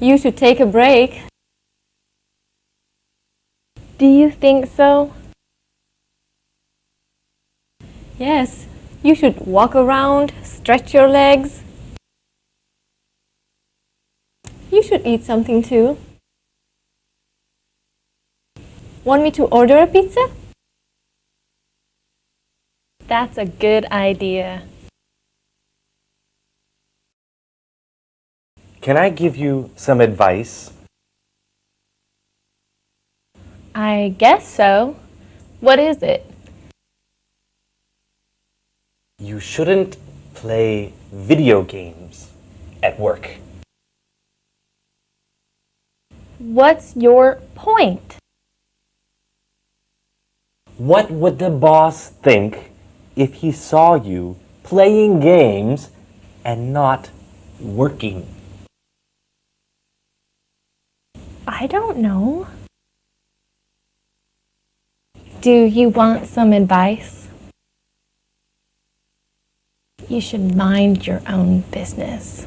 You should take a break. Do you think so? Yes, you should walk around, stretch your legs. You should eat something too. Want me to order a pizza? That's a good idea. Can I give you some advice? I guess so. What is it? You shouldn't play video games at work. What's your point? What would the boss think if he saw you playing games and not working? I don't know. Do you want some advice? You should mind your own business.